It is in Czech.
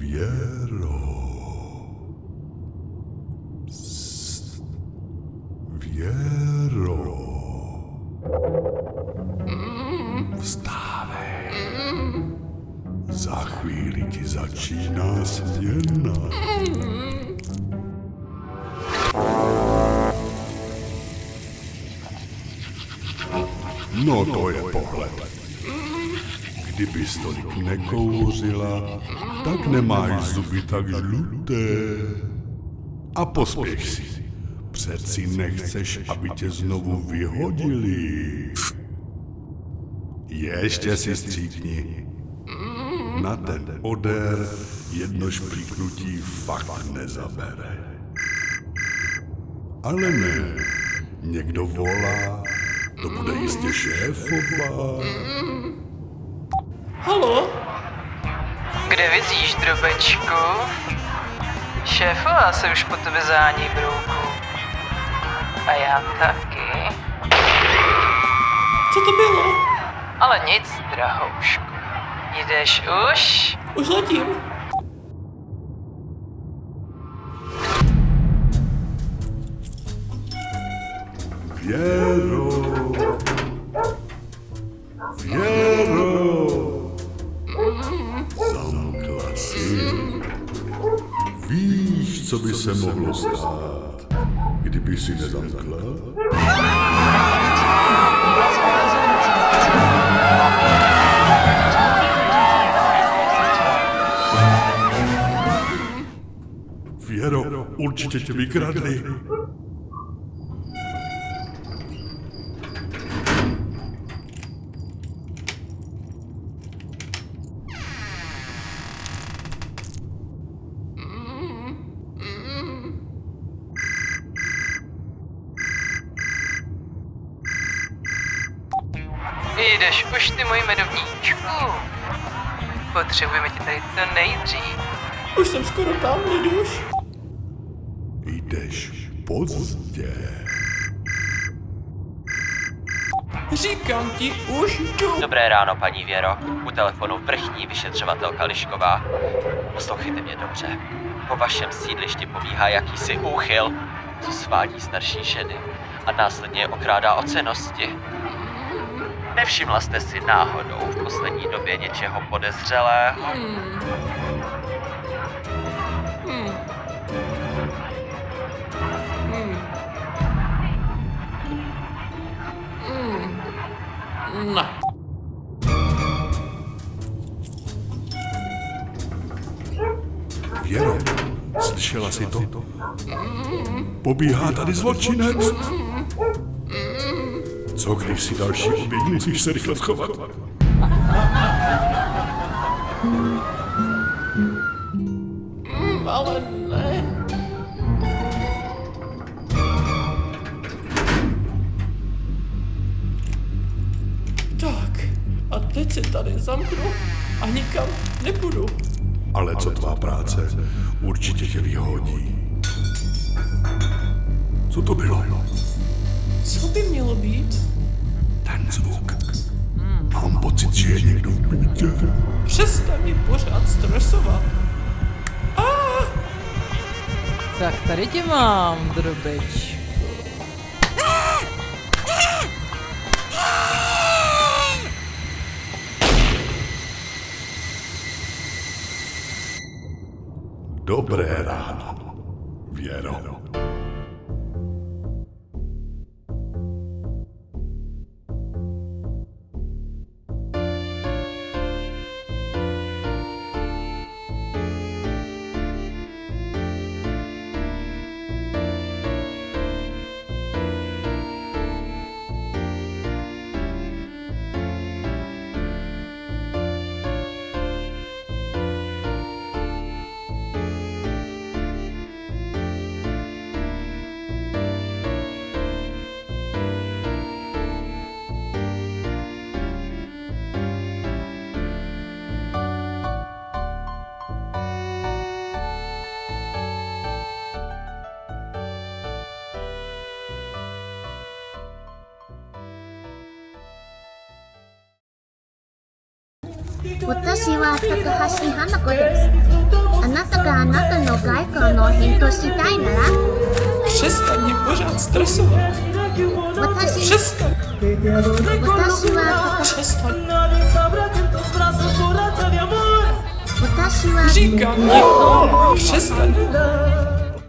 Vjero. Psst. Wiero. Wstawaj. Za chwili ti zaczyna sniena. No to je pohled. Kdybys tolik nekouřila, tak nemáš zuby tak žluté. A pospěch si. Přeci nechceš, aby tě znovu vyhodili. Ještě si stříkni. Na ten odér jedno šplíknutí fakt nezabere. Ale ne, někdo volá, to bude jistě šéfova. Halo? Kde vizíš, drobečku? Šéfová se už po tebe zání, brouku. A já taky. Co to bylo? Ale nic, drahoušku. Jdeš už? Už letím. Věro. Co by se mohlo stát, kdyby si nezamkla? Věro, určitě tě vykradli. Jdeš už, ty můj medovníčku. Potřebujeme tě tady co nejdřív. Už jsem skoro tam, Liduš. Jdeš pozdě. Říkám ti, už jdu. Dobré ráno, paní Věro. U telefonu vrchní vyšetřovatelka Lišková. Poslouchejte mě dobře. Po vašem sídlišti pobíhá jakýsi úchyl, co svádí starší ženy a následně je okrádá o cenosti. Nevšimla jste si náhodou v poslední době něčeho podezřelého? Ne. Věro, slyšela jsi to? Pobíhá tady zločinec. Co když si další oběť musíš se rychle schovat? Ale ne. Tak, a teď se tady zamknu a nikam nepůjdu. Ale co tvá práce? Určitě tě vyhodí. Co to bylo? Co by mělo být? Přestaň mě pořád stresovat. Tak tady tě mám, drobeč. Dobré ráno, Věro. 私は高橋花子です。あなたがあなたの外交の返答したいなら？私は。私は。